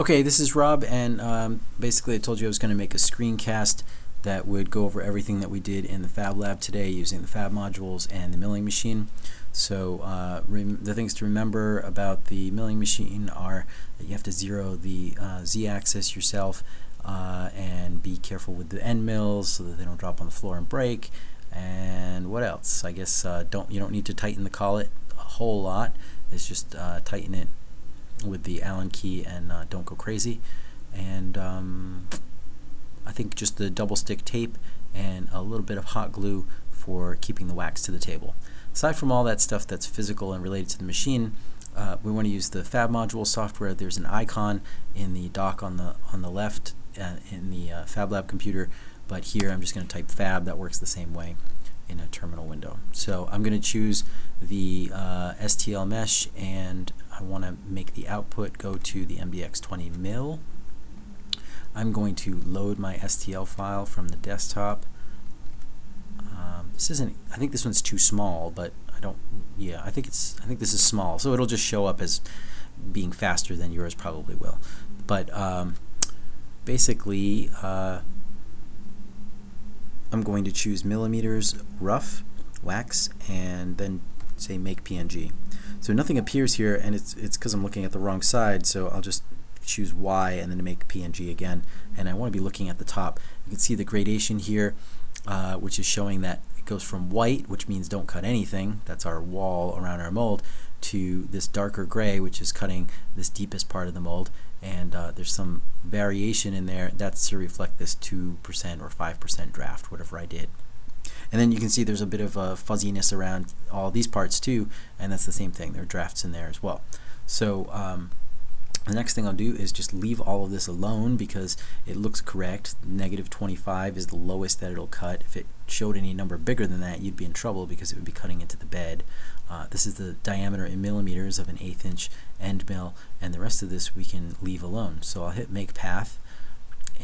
Okay, this is Rob, and um, basically I told you I was going to make a screencast that would go over everything that we did in the Fab Lab today using the Fab modules and the milling machine. So uh, the things to remember about the milling machine are that you have to zero the uh, z-axis yourself uh, and be careful with the end mills so that they don't drop on the floor and break. And what else? I guess uh, don't you don't need to tighten the collet a whole lot. It's just uh, tighten it with the Allen key and uh, don't go crazy. And um, I think just the double stick tape and a little bit of hot glue for keeping the wax to the table. Aside from all that stuff that's physical and related to the machine, uh, we want to use the Fab module software. There's an icon in the dock on the on the left uh, in the uh, Fab Lab computer, but here I'm just going to type Fab. That works the same way in a terminal window. So I'm going to choose the uh, STL mesh and I want to make the output go to the MDX20 mill. I'm going to load my STL file from the desktop. Um, this isn't, I think this one's too small, but I don't, yeah, I think it's, I think this is small, so it'll just show up as being faster than yours probably will. But um, basically, uh, I'm going to choose millimeters rough wax and then say make PNG. So nothing appears here and it's it's because I'm looking at the wrong side so I'll just choose Y and then make PNG again and I want to be looking at the top. You can see the gradation here uh, which is showing that it goes from white which means don't cut anything that's our wall around our mold to this darker gray which is cutting this deepest part of the mold and uh, there's some variation in there that's to reflect this 2% or 5% draft whatever I did and then you can see there's a bit of a fuzziness around all these parts too and that's the same thing there are drafts in there as well so um, the next thing I'll do is just leave all of this alone because it looks correct. Negative 25 is the lowest that it'll cut. If it showed any number bigger than that, you'd be in trouble because it would be cutting into the bed. Uh, this is the diameter in millimeters of an eighth inch end mill, and the rest of this we can leave alone. So I'll hit Make Path,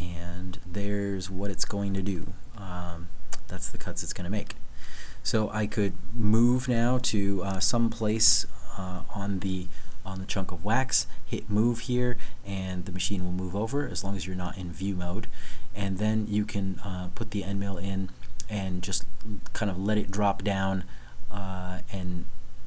and there's what it's going to do. Um, that's the cuts it's going to make. So I could move now to uh, some place uh, on the on the chunk of wax, hit move here, and the machine will move over as long as you're not in view mode. And then you can uh, put the end mill in and just kind of let it drop down uh, and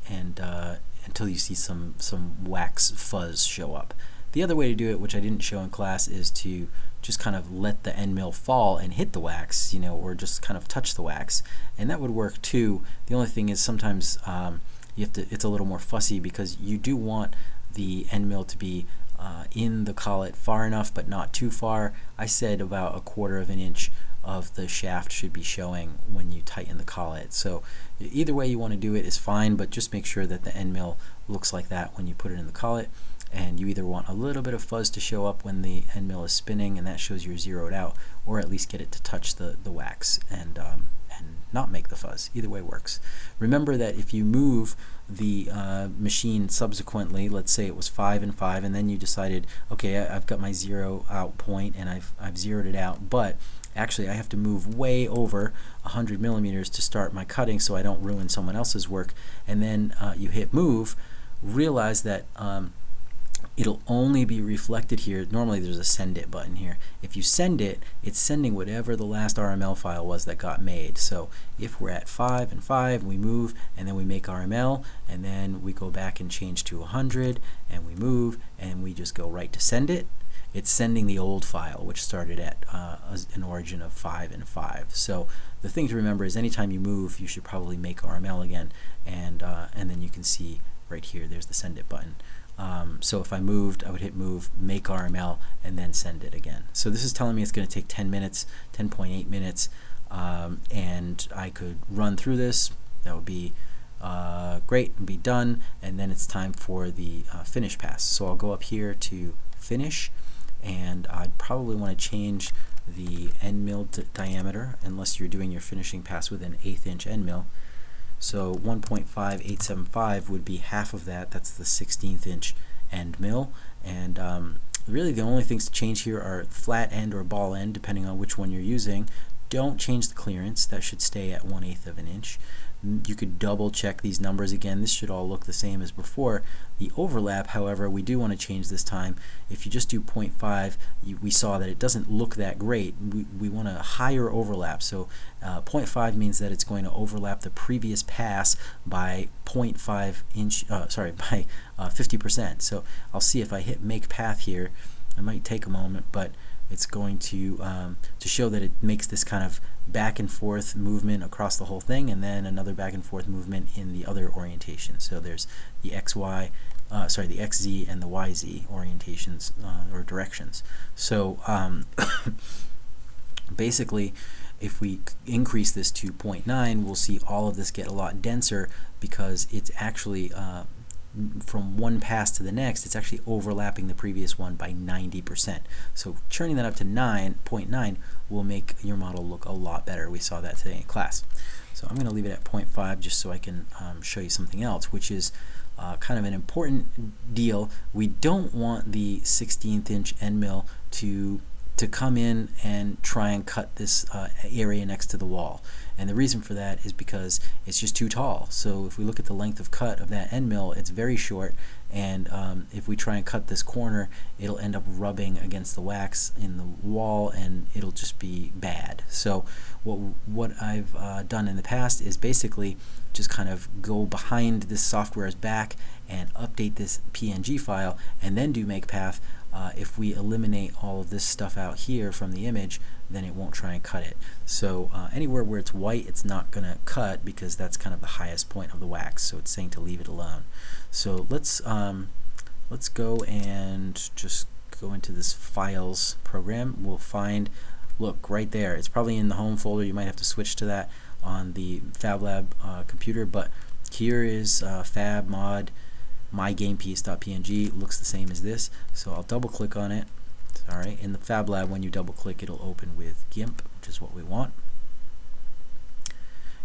and uh, until you see some some wax fuzz show up. The other way to do it, which I didn't show in class, is to just kind of let the end mill fall and hit the wax, you know, or just kind of touch the wax, and that would work too. The only thing is sometimes um, you have to. It's a little more fussy because you do want the end mill to be uh, in the collet far enough, but not too far. I said about a quarter of an inch of the shaft should be showing when you tighten the collet. So either way you want to do it is fine, but just make sure that the end mill looks like that when you put it in the collet and you either want a little bit of fuzz to show up when the end mill is spinning and that shows you're zeroed out or at least get it to touch the, the wax and, um, and not make the fuzz. Either way works. Remember that if you move the uh, machine subsequently, let's say it was 5 and 5 and then you decided, okay, I, have got my zero out point and I've, I've zeroed it out, but actually I have to move way over 100 millimeters to start my cutting so I don't ruin someone else's work and then uh, you hit move, realize that um, it'll only be reflected here. Normally there's a send it button here. If you send it, it's sending whatever the last RML file was that got made. So if we're at 5 and 5, we move and then we make RML and then we go back and change to 100 and we move and we just go right to send it. It's sending the old file which started at uh, an origin of 5 and 5. So the thing to remember is anytime you move you should probably make RML again and, uh, and then you can see right here there's the send it button. Um, so if I moved, I would hit move, make RML, and then send it again. So this is telling me it's going to take 10 minutes, 10.8 minutes, um, and I could run through this. That would be uh, great and be done, and then it's time for the uh, finish pass. So I'll go up here to finish, and I'd probably want to change the end mill diameter, unless you're doing your finishing pass with an eighth inch end mill. So 1.5875 would be half of that. That's the 16th inch end mill. And um, really the only things to change here are flat end or ball end, depending on which one you're using. Don't change the clearance. That should stay at 1 8th of an inch. You could double check these numbers again. This should all look the same as before. The overlap, however, we do want to change this time. If you just do 0.5, you, we saw that it doesn't look that great. We, we want a higher overlap. So uh, 0.5 means that it's going to overlap the previous pass by 0.5 inch, uh, sorry, by 50%. Uh, so I'll see if I hit make path here. It might take a moment, but it's going to um, to show that it makes this kind of back and forth movement across the whole thing and then another back and forth movement in the other orientation. So there's the XY uh, sorry the XZ and the YZ orientations uh, or directions. So um, basically if we increase this to 0.9 we'll see all of this get a lot denser because it's actually uh, from one pass to the next, it's actually overlapping the previous one by 90%. So churning that up to 9.9 will make your model look a lot better. We saw that today in class. So I'm going to leave it at 0.5 just so I can um, show you something else, which is uh, kind of an important deal. We don't want the 16th inch end mill to to come in and try and cut this uh, area next to the wall. And the reason for that is because it's just too tall. So if we look at the length of cut of that end mill, it's very short. And um, if we try and cut this corner, it'll end up rubbing against the wax in the wall and it'll just be bad. So what, what I've uh, done in the past is basically just kind of go behind this software's back and update this PNG file and then do make path uh, if we eliminate all of this stuff out here from the image then it won't try and cut it. So uh, anywhere where it's white it's not gonna cut because that's kind of the highest point of the wax. So it's saying to leave it alone. So let's um, let's go and just go into this files program. We'll find look right there. It's probably in the home folder. You might have to switch to that on the FabLab uh, computer but here is uh, fab mod mygamepiece.png looks the same as this so I'll double click on it. Alright in the FabLab when you double click it'll open with GIMP which is what we want.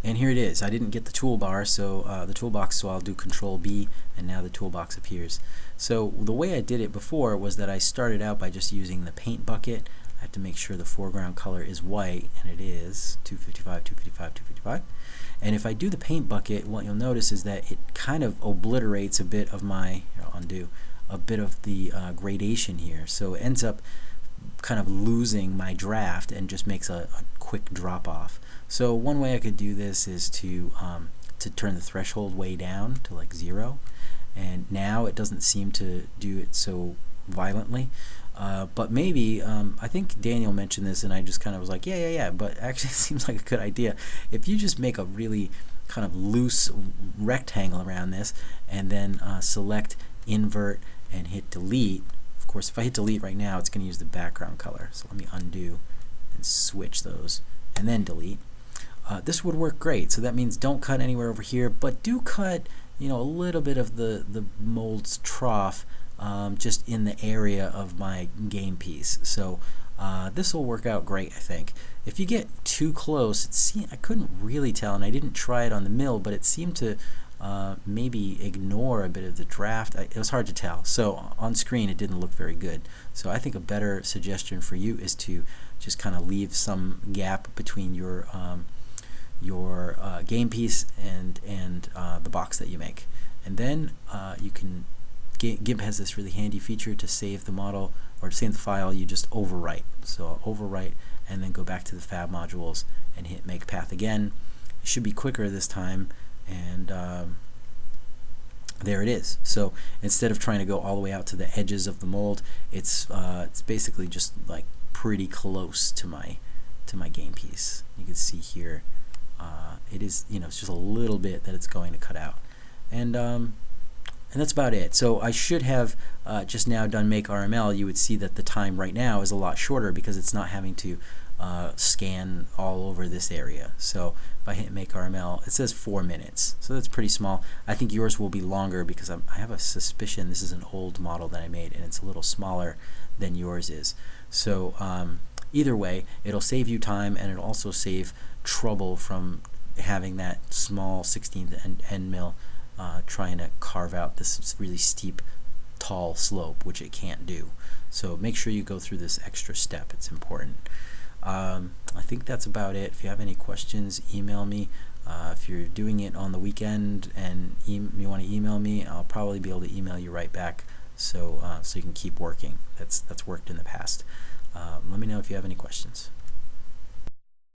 And here it is. I didn't get the toolbar so uh, the toolbox so I'll do control B and now the toolbox appears. So the way I did it before was that I started out by just using the paint bucket I have to make sure the foreground color is white and it is 255 255 255 and if I do the paint bucket, what you'll notice is that it kind of obliterates a bit of my, undo, a bit of the uh, gradation here. So it ends up kind of losing my draft and just makes a, a quick drop off. So one way I could do this is to, um, to turn the threshold way down to like zero. And now it doesn't seem to do it so violently. Uh, but maybe, um, I think Daniel mentioned this and I just kind of was like, yeah, yeah, yeah, but actually it seems like a good idea. If you just make a really kind of loose rectangle around this and then uh, select invert and hit delete, of course if I hit delete right now it's going to use the background color. So let me undo and switch those and then delete. Uh, this would work great. So that means don't cut anywhere over here, but do cut you know a little bit of the, the mold's trough um, just in the area of my game piece. So uh, this will work out great, I think. If you get too close, it I couldn't really tell, and I didn't try it on the mill, but it seemed to uh, maybe ignore a bit of the draft. I, it was hard to tell. So on screen, it didn't look very good. So I think a better suggestion for you is to just kind of leave some gap between your um, your uh, game piece and and uh, the box that you make, and then uh, you can GIMP has this really handy feature to save the model or save the file you just overwrite. So I'll overwrite and then go back to the fab modules and hit make path again. It should be quicker this time and um, there it is. So instead of trying to go all the way out to the edges of the mold it's uh, it's basically just like pretty close to my to my game piece. You can see here uh, it is you know it's just a little bit that it's going to cut out. And um, and that's about it. So I should have uh, just now done make RML. You would see that the time right now is a lot shorter because it's not having to uh, scan all over this area. So if I hit make RML, it says four minutes. So that's pretty small. I think yours will be longer because I'm, i have a suspicion this is an old model that I made and it's a little smaller than yours is. So um, either way, it'll save you time and it'll also save trouble from having that small 16th end, end mill uh, trying to carve out this really steep tall slope which it can't do so make sure you go through this extra step it's important um, I think that's about it if you have any questions email me Uh, if you're doing it on the weekend and e you want to email me, I'll probably be able to email you right back so uh, so you can keep working. That's that's worked in the past. Uh, let me know if you have any questions.